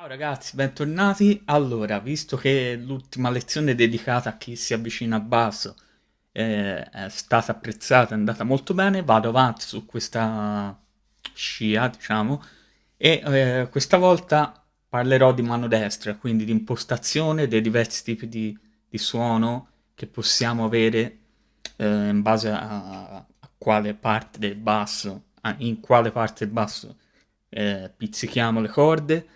Ciao ragazzi, bentornati. Allora, visto che l'ultima lezione dedicata a chi si avvicina a basso eh, è stata apprezzata, è andata molto bene, vado avanti su questa scia, diciamo, e eh, questa volta parlerò di mano destra, quindi di impostazione dei diversi tipi di, di suono che possiamo avere eh, in base a, a, quale parte del basso, in quale parte del basso eh, pizzichiamo le corde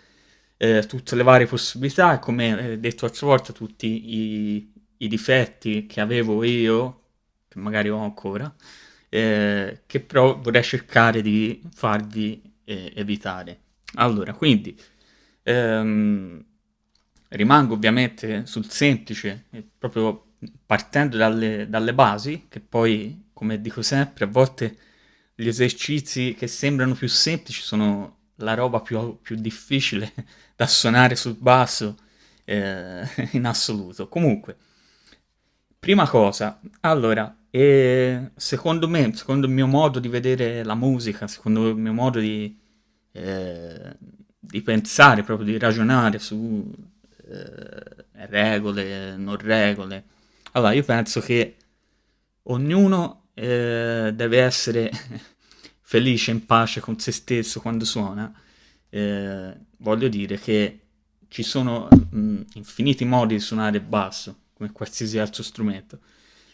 eh, tutte le varie possibilità come eh, detto l'altra volta tutti i, i, difetti che avevo io, che magari ho ancora, eh, che però vorrei cercare di farvi eh, evitare. Allora, quindi ehm, rimango ovviamente sul semplice, proprio partendo dalle, dalle basi, che poi, come dico sempre, a volte gli esercizi che sembrano più semplici sono la roba più, più difficile da suonare sul basso eh, in assoluto. Comunque, prima cosa, allora, eh, secondo me, secondo il mio modo di vedere la musica, secondo il mio modo di, eh, di pensare, proprio di ragionare su eh, regole, non regole, allora io penso che ognuno eh, deve essere felice, in pace con se stesso quando suona, eh, voglio dire che ci sono mh, infiniti modi di suonare basso, come qualsiasi altro strumento.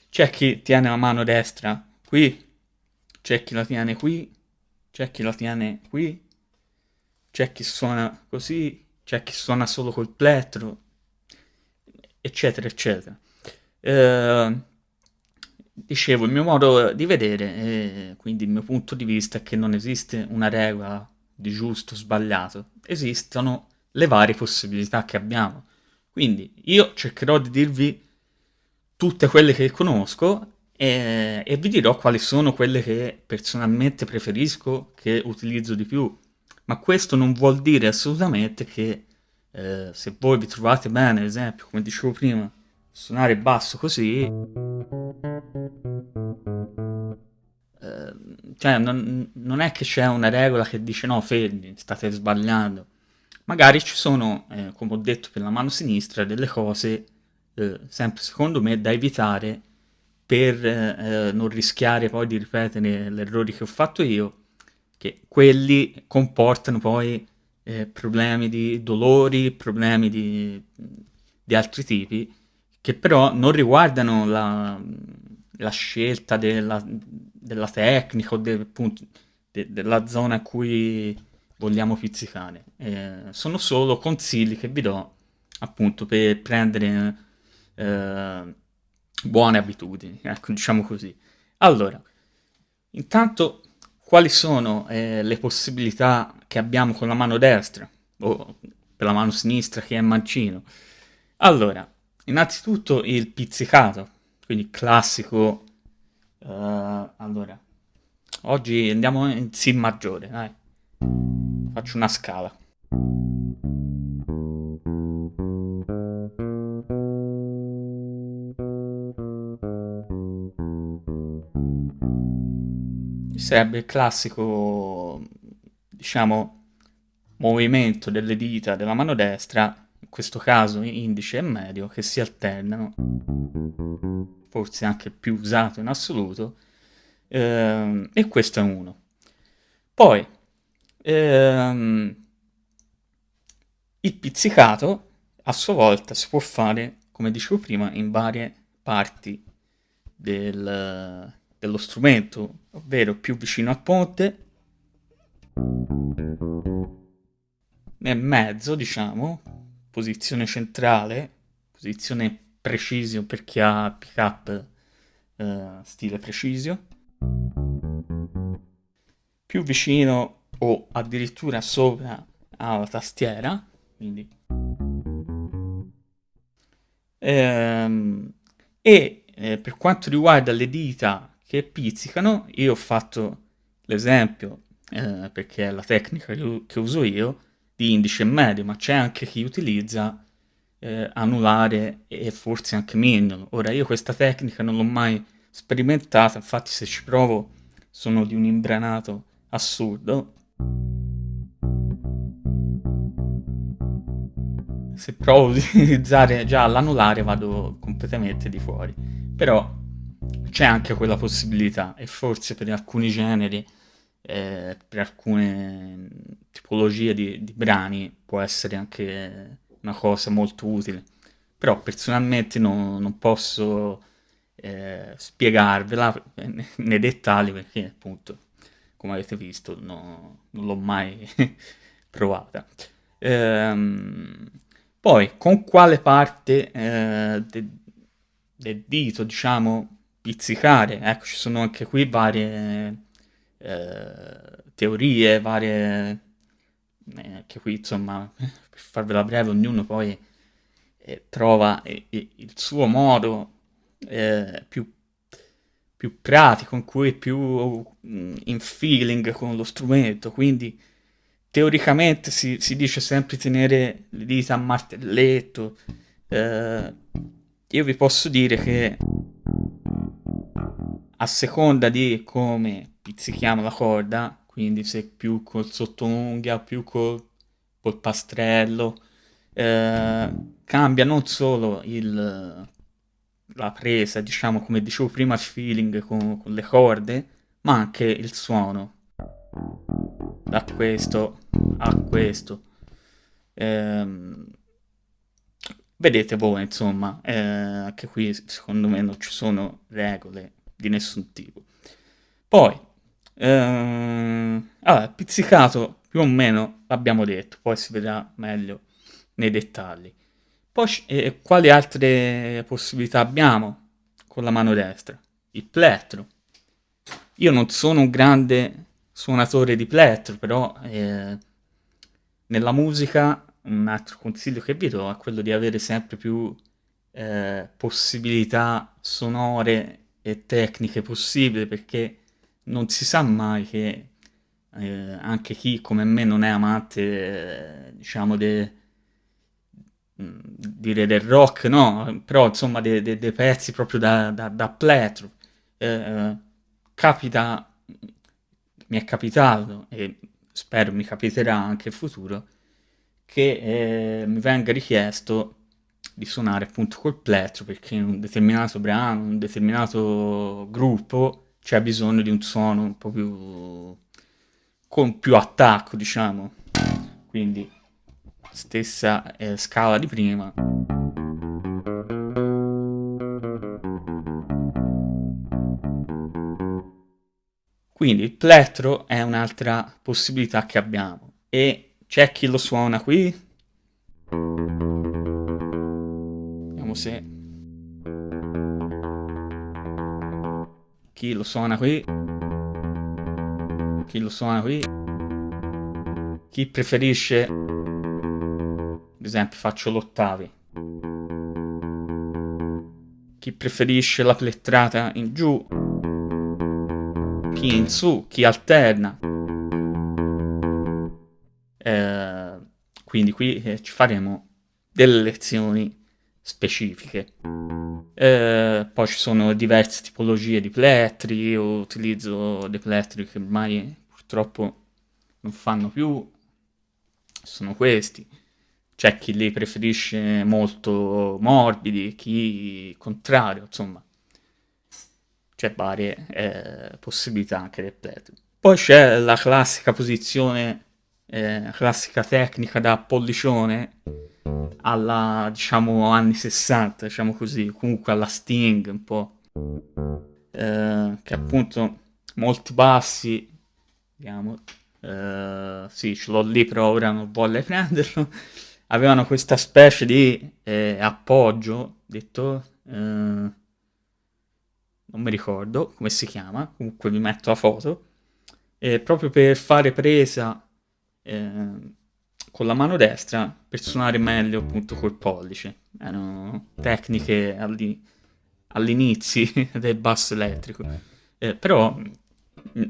C'è chi tiene la mano destra qui, c'è chi la tiene qui, c'è chi la tiene qui, c'è chi suona così, c'è chi suona solo col plettro, eccetera, eccetera. Eh, dicevo, il mio modo di vedere, e quindi il mio punto di vista, è che non esiste una regola di giusto sbagliato, esistono le varie possibilità che abbiamo. Quindi io cercherò di dirvi tutte quelle che conosco e, e vi dirò quali sono quelle che personalmente preferisco, che utilizzo di più. Ma questo non vuol dire assolutamente che eh, se voi vi trovate bene, ad esempio, come dicevo prima, suonare basso così cioè non, non, è che c'è una regola che dice no fermi state sbagliando. Magari ci sono eh, come ho detto per la mano sinistra delle cose eh, sempre secondo me da evitare per eh, non rischiare poi di ripetere gli errori che ho fatto io che quelli comportano poi eh, problemi di dolori problemi di, di altri tipi che però non riguardano la, la scelta della, della, tecnica o de, appunto, de, della zona a cui vogliamo pizzicare. Eh, sono solo consigli che vi do appunto per prendere eh, buone abitudini, ecco, diciamo così. Allora, intanto quali sono eh, le possibilità che abbiamo con la mano destra o per la mano sinistra che è mancino? Allora, Innanzitutto il pizzicato, quindi classico. Uh, allora, oggi andiamo in Si maggiore, dai. Faccio una scala. Sarebbe il classico, diciamo, movimento delle dita della mano destra questo caso indice e medio, che si alternano, forse anche più usato in assoluto, ehm, e questo è uno. Poi, ehm, il pizzicato a sua volta si può fare, come dicevo prima, in varie parti del, dello strumento, ovvero più vicino al ponte, nel mezzo, diciamo, posizione centrale, posizione precision per chi ha pick up eh, stile precisio, più vicino o addirittura sopra alla tastiera, quindi. Ehm, e eh, per quanto riguarda le dita che pizzicano, io ho fatto l'esempio eh, perché è la tecnica che, che uso io di indice medio, ma c'è anche chi utilizza eh, anulare e forse anche mignolo. Ora io questa tecnica non l'ho mai sperimentata, infatti se ci provo sono di un imbranato assurdo. se provo ad utilizzare già l'anulare vado completamente di fuori. Però c'è anche quella possibilità e forse per alcuni generi, eh, per alcune tipologie di, di brani può essere anche una cosa molto utile. Però personalmente non, non posso eh, spiegarvela nei dettagli perché appunto, come avete visto, no, non l'ho mai provata. Ehm, poi, con quale parte eh, del de dito, diciamo, pizzicare? Ecco, ci sono anche qui varie eh, teorie, varie... Eh, anche qui, insomma, per farvela breve, ognuno poi eh, trova il suo modo eh, più, più pratico, in cui è più mm, in feeling con lo strumento, quindi teoricamente si, si dice sempre tenere le dita a martelletto. Eh, io vi posso dire che a seconda di come pizzichiamo la corda, quindi se più col sottounghia, più col, col pastrello, eh, cambia non solo il, la presa, diciamo come dicevo prima, il feeling con, con le corde, ma anche il suono. Da questo a questo. Ehm, vedete voi, insomma, eh, anche qui secondo me non ci sono regole di nessun tipo. Poi, ehm, allora, pizzicato più o meno l'abbiamo detto, poi si vedrà meglio nei dettagli. Poi eh, quali altre possibilità abbiamo con la mano destra? Il plettro. Io non sono un grande suonatore di plettro, però eh, nella musica un altro consiglio che vi do è quello di avere sempre più eh, possibilità sonore e tecniche possibili perché non si sa mai che eh, anche chi come me non è amante eh, diciamo de, Mm, dire del rock, no, però insomma dei de, de pezzi proprio da, da, da pletro. Eh, eh, capita, mi è capitato e spero mi capiterà anche in futuro, che eh, mi venga richiesto di suonare appunto col pletro perché un determinato brano, un determinato gruppo c'è bisogno di un suono un po' più con più attacco, diciamo. Quindi stessa eh, scala di prima. Quindi il plettro è un'altra possibilità che abbiamo e c'è chi lo suona qui. Vediamo se... Chi lo suona qui. Chi lo suona qui. Chi preferisce ad esempio faccio l'ottavi. Chi preferisce la plettrata in giù, chi in su, chi alterna. Eh, quindi qui eh, ci faremo delle lezioni specifiche. Eh, poi ci sono diverse tipologie di plettri, io utilizzo dei plettri che ormai purtroppo non fanno più, sono questi c'è chi li preferisce molto morbidi, chi contrario, insomma. C'è varie eh, possibilità anche del plettro. Poi c'è la classica posizione, eh, classica tecnica da pollicione alla, diciamo, anni 60, diciamo così, comunque alla Sting un po', eh, che appunto molti bassi, vediamo, eh, sì, ce l'ho lì però ora non voglio prenderlo, avevano questa specie di eh, appoggio, detto, eh, non mi ricordo come si chiama, comunque vi metto la foto, eh, proprio per fare presa eh, con la mano destra per suonare meglio appunto col pollice. Erano tecniche all'inizio del basso elettrico, eh, però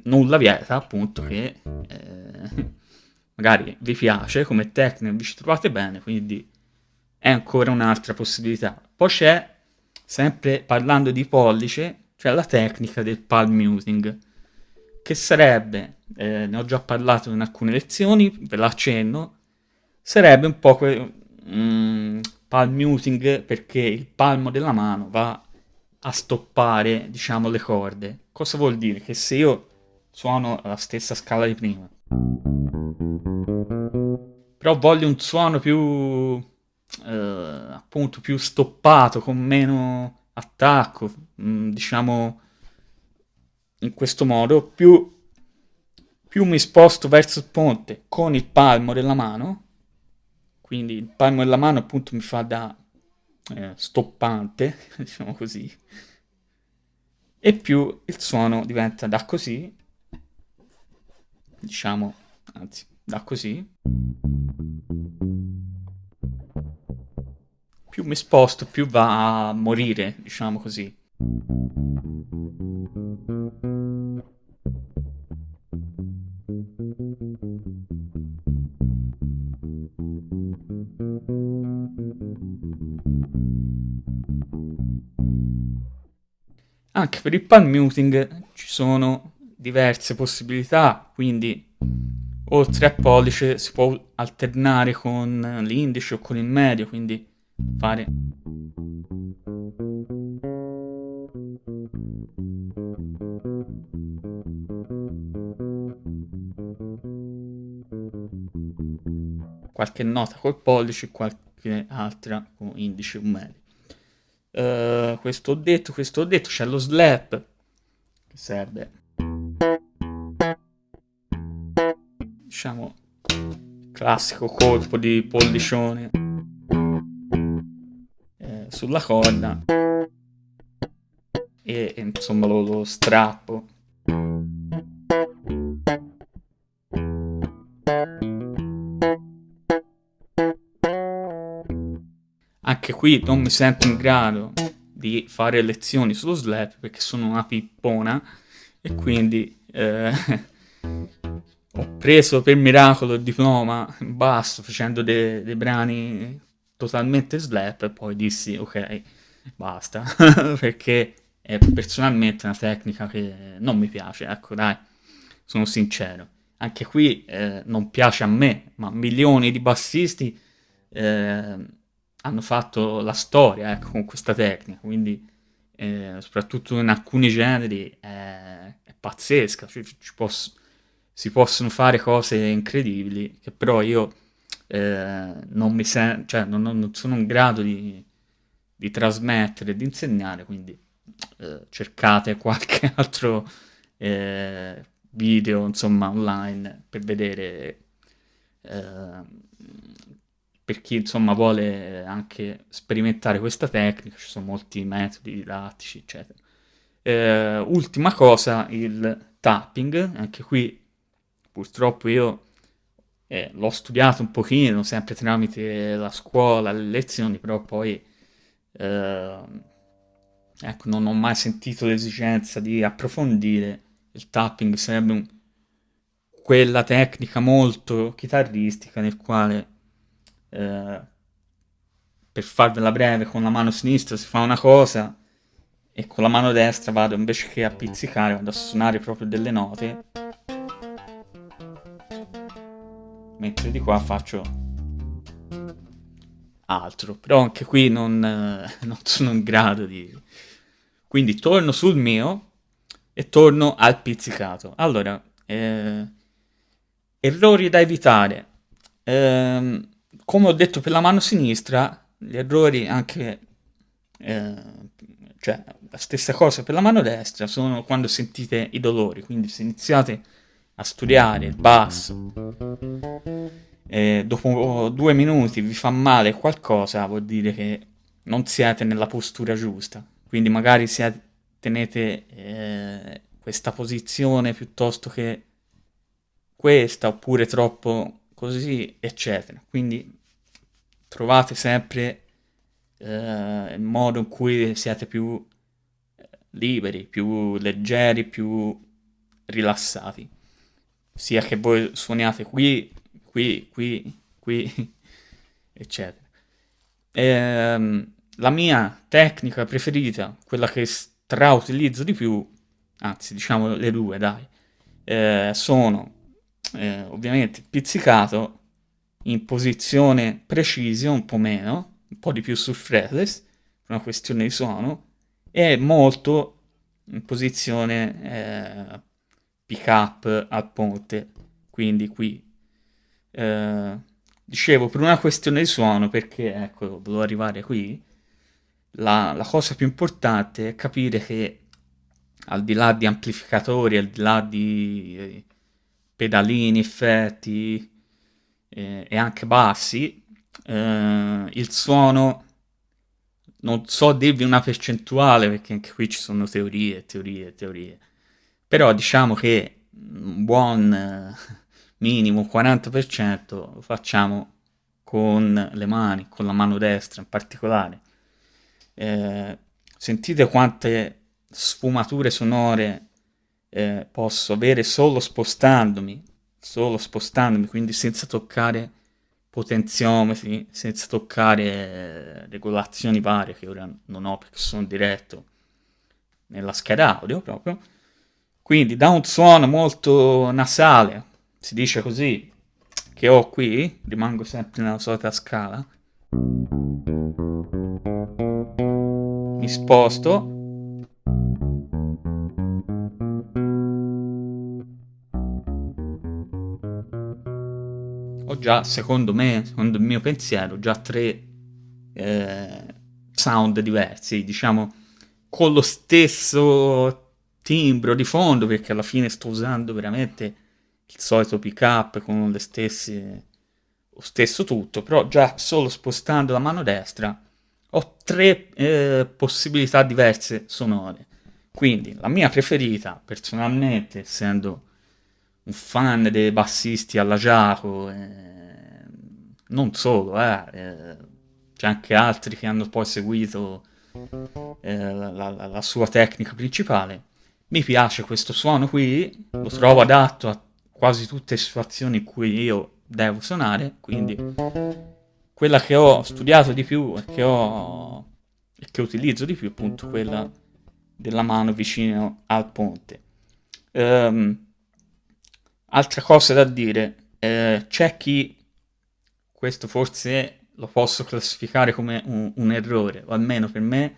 nulla vieta appunto che eh, magari vi piace come tecnica, vi ci trovate bene, quindi è ancora un'altra possibilità. Poi c'è, sempre parlando di pollice, c'è la tecnica del palm muting, che sarebbe, eh, ne ho già parlato in alcune lezioni, ve la accenno, sarebbe un po' que- mm, palm muting perché il palmo della mano va a stoppare, diciamo, le corde. Cosa vuol dire? Che se io suono la stessa scala di prima, però voglio un suono più, eh, appunto, più stoppato, con meno attacco, mm, diciamo, in questo modo, più, più mi sposto verso il ponte con il palmo della mano, quindi il palmo della mano appunto mi fa da eh, stoppante, diciamo così, e più il suono diventa da così, diciamo, anzi, da così, più mi sposto, più va a morire, diciamo così. Anche per il palm muting ci sono diverse possibilità, quindi oltre a pollice si può alternare con l'indice o con il medio, quindi fare qualche nota col pollice e qualche altra con indice o medio. Uh, questo ho detto, questo ho detto, c'è lo slap che serve. Diciamo classico colpo di pollicione eh, sulla corda e, e insomma lo, lo strappo. Anche qui non mi sento in grado di fare lezioni sullo slap perché sono una pippona e quindi eh, ho preso per miracolo il diploma in basso facendo dei, dei brani totalmente slap e poi dissi ok basta perché è personalmente una tecnica che non mi piace ecco dai sono sincero. Anche qui eh, non piace a me ma milioni di bassisti eh, hanno fatto la storia ecco, con questa tecnica, quindi eh, soprattutto in alcuni generi è, è pazzesca, cioè, posso, si possono fare cose incredibili che però io eh, non, mi sen- cioè, non, non, sono in grado di, di trasmettere, di insegnare, quindi eh, cercate qualche altro eh, video insomma online per vedere eh, per chi insomma vuole anche sperimentare questa tecnica, ci sono molti metodi didattici, eccetera. Eh, ultima cosa, il tapping, anche qui purtroppo io eh, l'ho studiato un pochino, sempre tramite la scuola, le lezioni, però poi eh, ecco, non ho mai sentito l'esigenza di approfondire il tapping, sarebbe un, quella tecnica molto chitarristica nel quale eh, per farvela breve, con la mano sinistra si fa una cosa e con la mano destra vado invece che a pizzicare, vado a suonare proprio delle note. Mentre di qua faccio altro, però anche qui non, eh, non sono in grado di... Quindi torno sul mio e torno al pizzicato. Allora, eh, errori da evitare. Eh, come ho detto per la mano sinistra, gli errori anche, eh, cioè la stessa cosa per la mano destra sono quando sentite i dolori, quindi se iniziate a studiare il basso e dopo due minuti vi fa male qualcosa, vuol dire che non siete nella postura giusta, quindi magari siete, tenete eh, questa posizione piuttosto che questa oppure troppo così, eccetera. Quindi trovate sempre eh, il modo in cui siete più eh, liberi, più leggeri, più rilassati. Sia che voi suoniate qui, qui, qui, qui, eccetera. E, ehm, la mia tecnica preferita, quella che strautilizzo di più, anzi diciamo le due, dai, eh, sono eh, ovviamente pizzicato in posizione precision, un po' meno, un po' di più sul fretless, per una questione di suono, e molto in posizione eh, pick up al ponte, quindi qui. Eh, dicevo, per una questione di suono, perché ecco, volevo arrivare qui, la, la cosa più importante è capire che al di là di amplificatori, al di là di eh, pedalini, effetti eh, e anche bassi, eh, il suono non so dirvi una percentuale perché anche qui ci sono teorie, teorie, teorie. Però diciamo che un buon eh, minimo 40% lo facciamo con le mani, con la mano destra in particolare. Eh, sentite quante sfumature sonore eh, posso avere solo spostandomi, solo spostandomi, quindi senza toccare potenziometri, senza toccare eh, regolazioni varie che ora non ho perché sono diretto nella scheda audio proprio. Quindi da un suono molto nasale, si dice così, che ho qui, rimango sempre nella solita scala, mi sposto ho già, secondo me, secondo il mio pensiero, già tre eh, sound diversi, diciamo, con lo stesso timbro di fondo, perché alla fine sto usando veramente il solito pick up con le stesse, lo stesso tutto, però già solo spostando la mano destra ho tre eh, possibilità diverse sonore. Quindi la mia preferita, personalmente, essendo un fan dei bassisti alla Giaco, eh, non solo, eh, eh, c'è anche altri che hanno poi seguito eh, la, la, la, sua tecnica principale. Mi piace questo suono qui, lo trovo adatto a quasi tutte le situazioni in cui io devo suonare, quindi quella che ho studiato di più e che, ho, e che utilizzo di più è appunto quella della mano vicino al ponte. Um, Altra cosa da dire, eh, c'è chi, questo forse lo posso classificare come un, un, errore, o almeno per me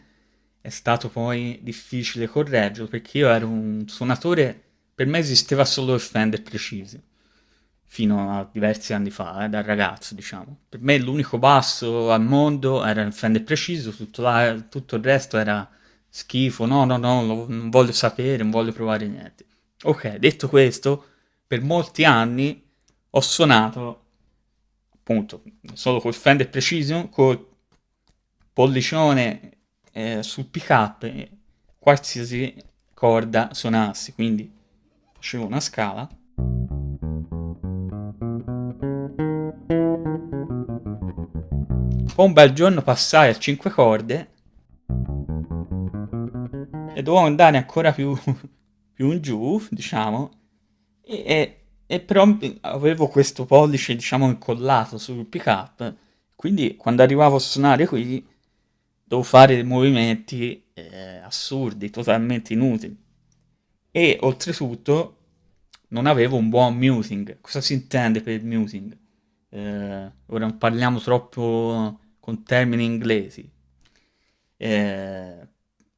è stato poi difficile correggerlo, perché io ero un suonatore, per me esisteva solo il Fender preciso, fino a diversi anni fa, eh, da ragazzo diciamo. Per me l'unico basso al mondo era il Fender preciso, tutto, la, tutto il resto era schifo, no, no, no, non voglio sapere, non voglio provare niente. Ok, detto questo per molti anni ho suonato appunto solo col Fender Precision, col pollicione eh, sul pick up, qualsiasi corda suonassi, quindi facevo una scala. Poi un bel giorno passai a 5 corde e dovevo andare ancora più, più in giù, diciamo, e, e però avevo questo pollice, diciamo, incollato sul pick up, quindi quando arrivavo a suonare qui dovevo fare dei movimenti eh, assurdi, totalmente inutili. E oltretutto non avevo un buon muting. Cosa si intende per muting? Eh, ora non parliamo troppo con termini inglesi. Eh,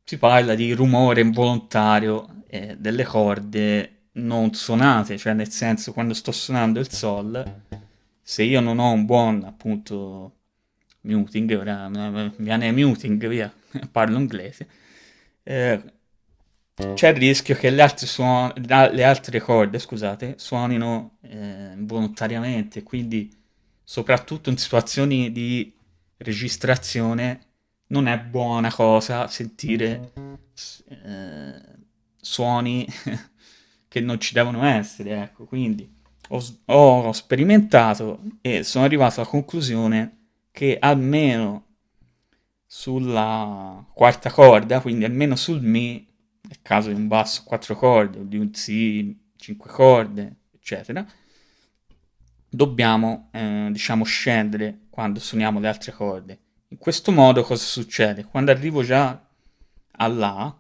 si parla di rumore involontario eh, delle corde non suonate, cioè nel senso quando sto suonando il sol, se io non ho un buon appunto muting, ora viene muting via, parlo inglese, eh, c'è il rischio che le altre, suon- le altre corde, scusate, suonino eh, involontariamente, quindi soprattutto in situazioni di registrazione non è buona cosa sentire eh, suoni che non ci devono essere, ecco, quindi ho, ho sperimentato e sono arrivato alla conclusione che almeno sulla quarta corda, quindi almeno sul Mi, nel caso di un basso quattro corde o di un Si cinque corde, eccetera, dobbiamo eh, diciamo scendere quando suoniamo le altre corde. In questo modo cosa succede? Quando arrivo già a La,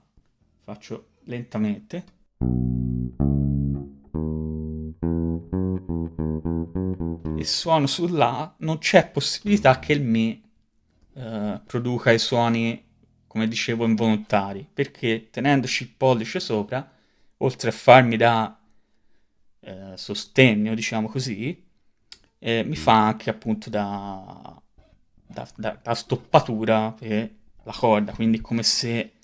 faccio lentamente, e suono sull'A, non c'è possibilità che il Mi eh, produca i suoni, come dicevo, involontari, perché tenendoci il pollice sopra, oltre a farmi da eh, sostegno, diciamo così, eh, mi fa anche appunto da, da, da, da stoppatura per la corda, quindi come se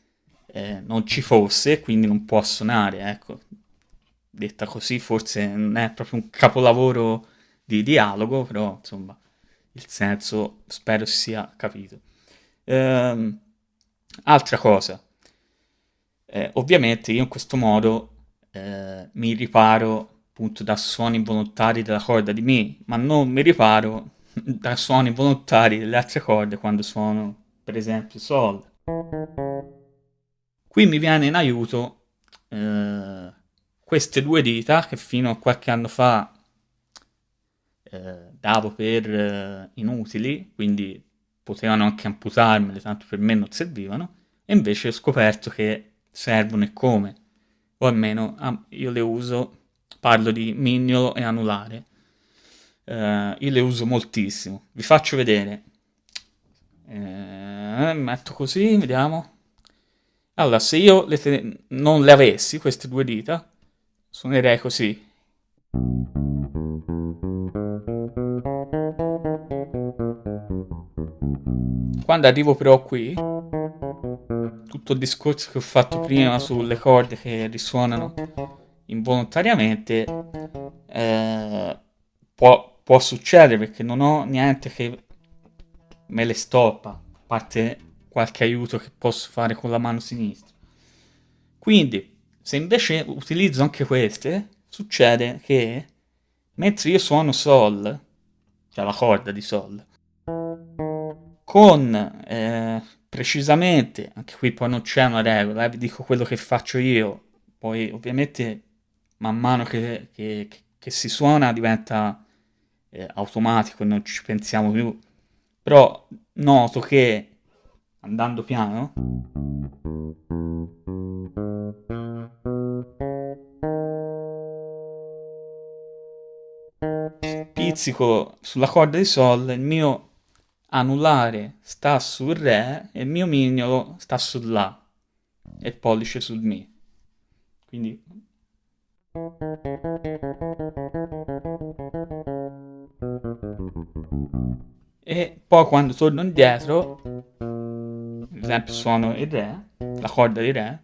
eh, non ci fosse, quindi non può suonare, ecco. Detta così forse non è proprio un capolavoro di dialogo, però insomma il senso spero sia capito. Ehm, altra cosa, eh, ovviamente io in questo modo eh, mi riparo appunto da suoni involontari della corda di Mi, ma non mi riparo da suoni involontari delle altre corde quando suono per esempio Sol. Qui mi viene in aiuto eh, queste due dita che fino a qualche anno fa eh, davo per eh, inutili, quindi potevano anche amputarmele, tanto per me non servivano, e invece ho scoperto che servono e come, o almeno ah, io le uso, parlo di mignolo e anulare, eh, io le uso moltissimo, vi faccio vedere, eh, metto così, vediamo, allora se io le non le avessi, queste due dita, suonerei così. Quando arrivo però qui, tutto il discorso che ho fatto prima sulle corde che risuonano involontariamente eh, può, può succedere perché non ho niente che me le stoppa, a parte qualche aiuto che posso fare con la mano sinistra. Quindi, se invece utilizzo anche queste, succede che mentre io suono Sol, cioè la corda di Sol, con eh, precisamente, anche qui poi non c'è una regola, eh, vi dico quello che faccio io, poi ovviamente man mano che, che, che si suona diventa eh, automatico non ci pensiamo più, però noto che andando piano pizzico sulla corda di Sol, il mio anulare sta sul Re e il mio mignolo sta sul La e il pollice sul Mi. Quindi... E poi quando torno indietro, ad esempio suono il Re, la corda di Re,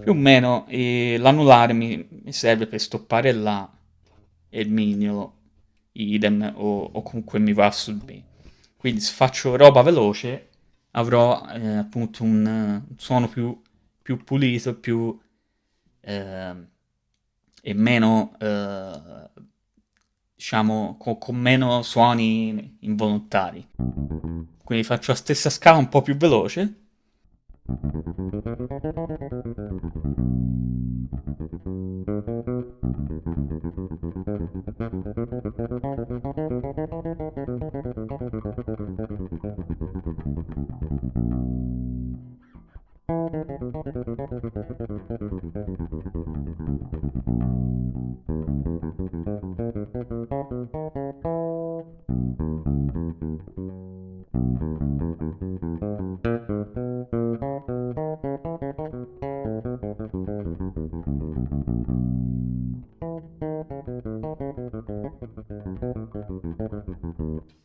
più o meno l'anulare mi, mi serve per stoppare La e il mignolo idem o, o comunque mi va sul B. Quindi se faccio roba veloce avrò eh, appunto un, un, suono più, più pulito più, eh, e meno eh, diciamo con, con meno suoni involontari. Quindi faccio la stessa scala un po' più veloce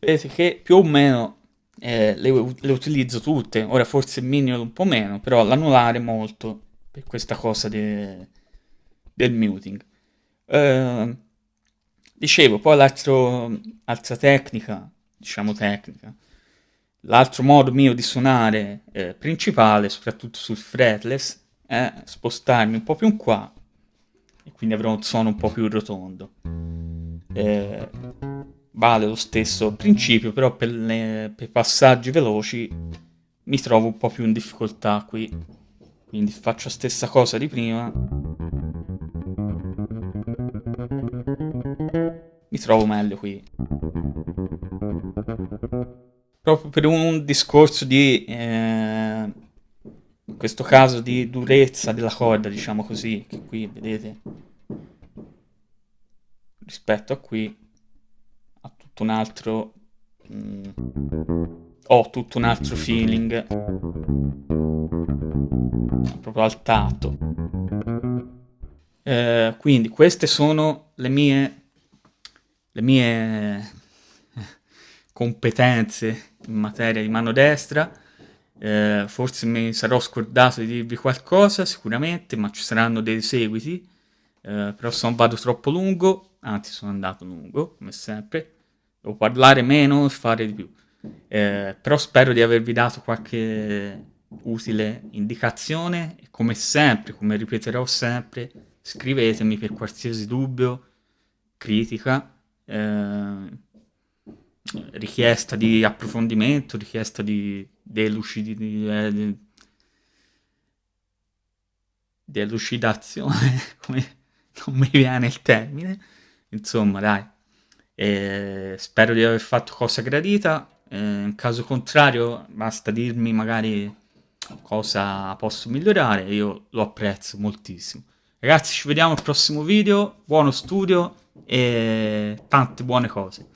vedete più o meno eh, le, le, utilizzo tutte, ora forse il minion un po' meno, però l'anulare molto per questa cosa de, del muting. Uh, dicevo, poi l'altra tecnica, diciamo tecnica, l'altro modo mio di suonare eh, principale, soprattutto sul fretless, è spostarmi un po' più in qua e quindi avrò un suono un po' più rotondo. Eh, vale lo stesso principio, però per, le, per passaggi veloci mi trovo un po' più in difficoltà qui. Quindi faccio la stessa cosa di prima. Mi trovo meglio qui. Proprio per un discorso di... Eh, in questo caso di durezza della corda, diciamo così, che qui vedete rispetto a qui tutto un altro mm, ho tutto un altro feeling. Proprio al tatto eh, quindi queste sono le mie le mie competenze in materia di mano destra. Eh, forse mi sarò scordato di dirvi qualcosa sicuramente ma ci saranno dei seguiti. Eh, però se non vado troppo lungo anzi sono andato lungo come sempre devo parlare meno e fare di più. Eh, però spero di avervi dato qualche utile indicazione e come sempre, come ripeterò sempre, scrivetemi per qualsiasi dubbio, critica, eh, richiesta di approfondimento, richiesta di eh, delucidazione, come non mi viene il termine, insomma dai, eh, spero di aver fatto cosa gradita, eh, in caso contrario basta dirmi magari cosa posso migliorare, io lo apprezzo moltissimo. Ragazzi ci vediamo al prossimo video, buono studio e tante buone cose.